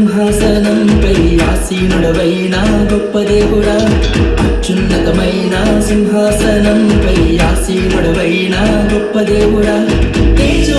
సింహాసనంపై ఆసీనుడవైన గొప్ప దేవుడా. అత్యున్నతమైన సింహాసనంపై ఆసీనుడవైన గొప్ప దేవుడా. తేజ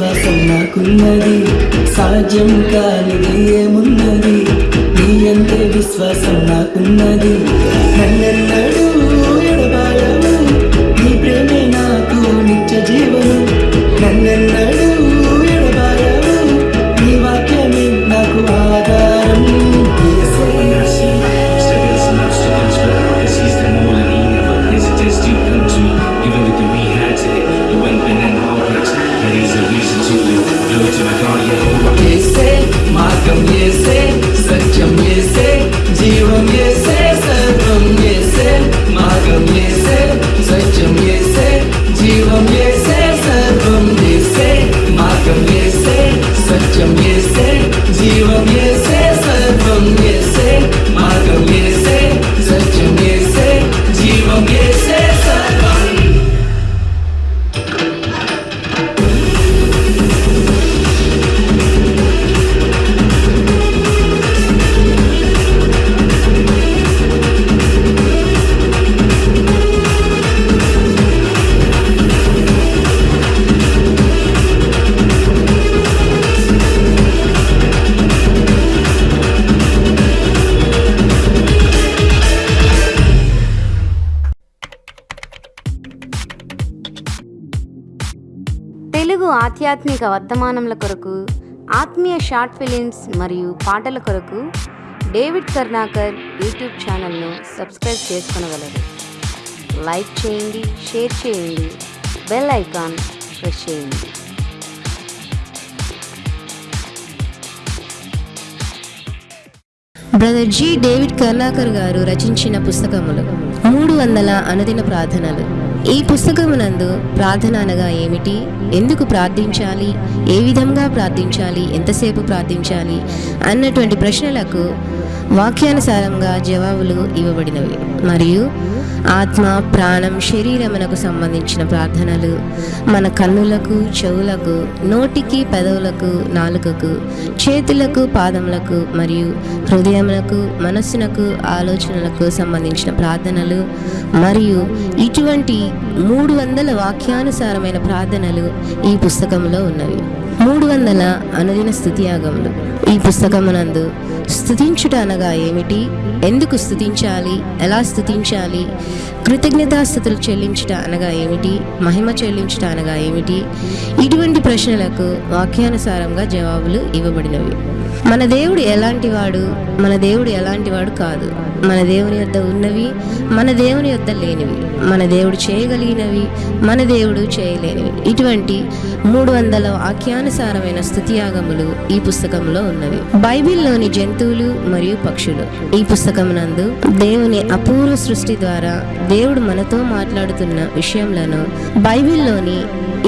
విశ్వాసం నాకున్నది సాధ్యం కానిది ఏమున్నది నీ అందే విశ్వాసం నాకున్నది నన్నెన్నడూ मार्गम ये से सचम ये से। తెలుగు ఆధ్యాత్మిక వర్తమానముల కొరకు ఆత్మీయ షార్ట్ ఫిలిమ్స్ మరియు పాటల కొరకు డేవిడ్ కర్ణాకర్ యూట్యూబ్ ఛానల్ను సబ్స్క్రైబ్ చేసుకునగలరు. లైక్ చేయండి షేర్ చేయండి బెల్ ఐకాన్ ప్రెస్ చేయండి. Brother G. David Karnakar garu రచించిన పుస్తకములు మూడు వందల అనుదిన ప్రార్థనలు. ఈ పుస్తకమునందు ప్రార్థన అనగా ఏమిటి? ఎందుకు ప్రార్థించాలి? ఏ విధంగా ప్రార్థించాలి? ఎంతసేపు ప్రార్థించాలి? అన్నటువంటి ప్రశ్నలకు వాక్యానుసారంగా జవాబులు ఇవ్వబడినవి. మరియు ఆత్మ ప్రాణం శరీరమునకు సంబంధించిన ప్రార్థనలు. మన కన్నులకు చెవులకు నోటికి పెదవులకు నాలుకకు చేతులకు పాదములకు మరియు హృదయములకు మనస్సునకు ఆలోచనలకు సంబంధించిన ప్రార్థనలు. మరియు ఇటువంటి మూడు వందల వాక్యానుసారమైన ప్రార్థనలు ఈ పుస్తకంలో ఉన్నవి. మూడు వందల అనుదిన స్థుతియాగములు. ఈ పుస్తకమునందు స్థుతించుట అనగా ఏమిటి? ఎందుకు స్థుతించాలి? ఎలా స్థుతించాలి? కృతజ్ఞతాస్థుతులు చెల్లించుట అనగా ఏమిటి? మహిమ చెల్లించుట అనగా ఏమిటి? ఇటువంటి ప్రశ్నలకు వాక్యానుసారంగా జవాబులు ఇవ్వబడినవి. మన దేవుడు ఎలాంటి వాడు మన దేవుడు ఎలాంటి వాడు కాదు. మన దేవుని యొద్ద ఉన్నవి మన దేవుని యొద్ద లేనివి మన దేవుడు చేయగలిగినవి మన దేవుడు చేయలేనివి. ఇటువంటి మూడు వందల వాక్యానుసారమైన స్థుతియాగములు ఈ పుస్తకంలో ఉన్నవి. బైబిల్లోని జంతువులు మరియు పక్షులు. ఈ పుస్తకమునందు దేవుని అపూర్వ సృష్టి ద్వారా దేవుడు మనతో మాట్లాడుతున్న విషయంలో బైబిల్లోని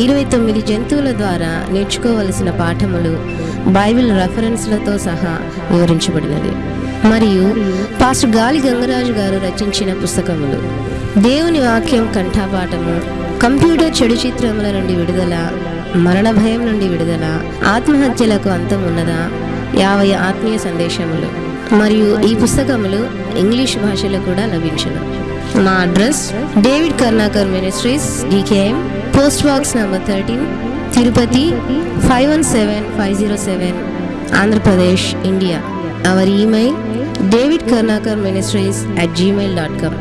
ఇరవై తొమ్మిది జంతువుల ద్వారా నేర్చుకోవలసిన పాఠములు బైబిల్ రెఫరెన్స్లతో సహా వివరించబడినది. మరియు పాస్టర్ గాలి గంగరాజు గారు రచించిన పుస్తకములు. దేవుని వాక్యం కంఠాపాఠము కంప్యూటర్ చెడు చిత్రముల నుండి విడుదల మరణ భయం నుండి విడుదల ఆత్మహత్యలకు అంతం ఉన్నదా యాభై ఆత్మీయ సందేశములు. మరియు ఈ పుస్తకములు ఇంగ్లీష్ భాషలో కూడా లభించును. మా address David Karnakar ministries DKM post box number thirteen Tirupati 517507 Andhra Pradesh India our email David Karnakar ministries at Gmail dot com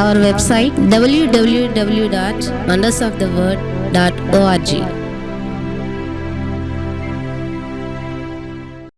our website W W W dot mandus of the world dot O R G